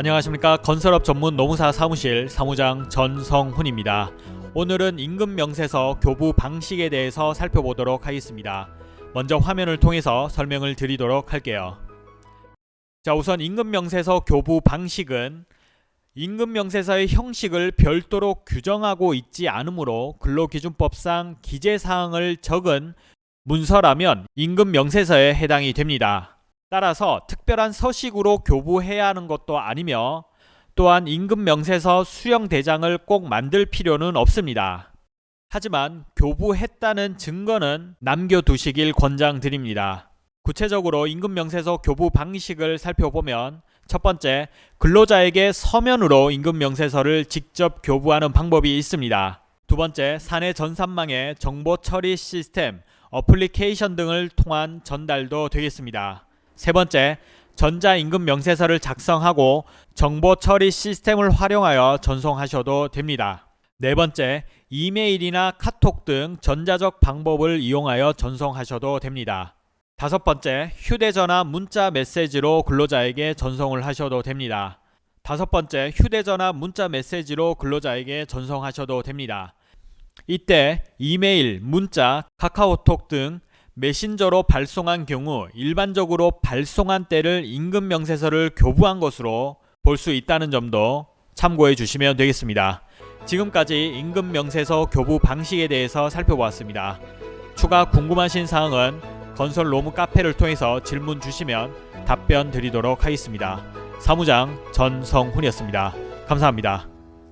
안녕하십니까 건설업 전문 노무사 사무실 사무장 전성훈입니다. 오늘은 임금 명세서 교부 방식에 대해서 살펴보도록 하겠습니다. 먼저 화면을 통해서 설명을 드리도록 할게요. 자 우선 임금 명세서 교부 방식은 임금 명세서의 형식을 별도로 규정하고 있지 않으므로 근로기준법상 기재사항을 적은 문서라면 임금 명세서에 해당이 됩니다. 따라서 특별한 서식으로 교부해야 하는 것도 아니며 또한 임금 명세서 수령 대장을 꼭 만들 필요는 없습니다. 하지만 교부했다는 증거는 남겨두시길 권장드립니다. 구체적으로 임금 명세서 교부 방식을 살펴보면 첫 번째, 근로자에게 서면으로 임금 명세서를 직접 교부하는 방법이 있습니다. 두 번째, 사내 전산망의 정보 처리 시스템, 어플리케이션 등을 통한 전달도 되겠습니다. 세 번째, 전자임금 명세서를 작성하고 정보 처리 시스템을 활용하여 전송하셔도 됩니다. 네 번째, 이메일이나 카톡 등 전자적 방법을 이용하여 전송하셔도 됩니다. 다섯 번째, 휴대전화 문자 메시지로 근로자에게 전송을 하셔도 됩니다. 다섯 번째, 휴대전화 문자 메시지로 근로자에게 전송하셔도 됩니다. 이때 이메일, 문자, 카카오톡 등 메신저로 발송한 경우 일반적으로 발송한 때를 임금 명세서를 교부한 것으로 볼 수 있다는 점도 참고해 주시면 되겠습니다. 지금까지 임금 명세서 교부 방식에 대해서 살펴보았습니다. 추가 궁금하신 사항은 건설 로무 카페를 통해서 질문 주시면 답변 드리도록 하겠습니다. 사무장 전성훈이었습니다. 감사합니다.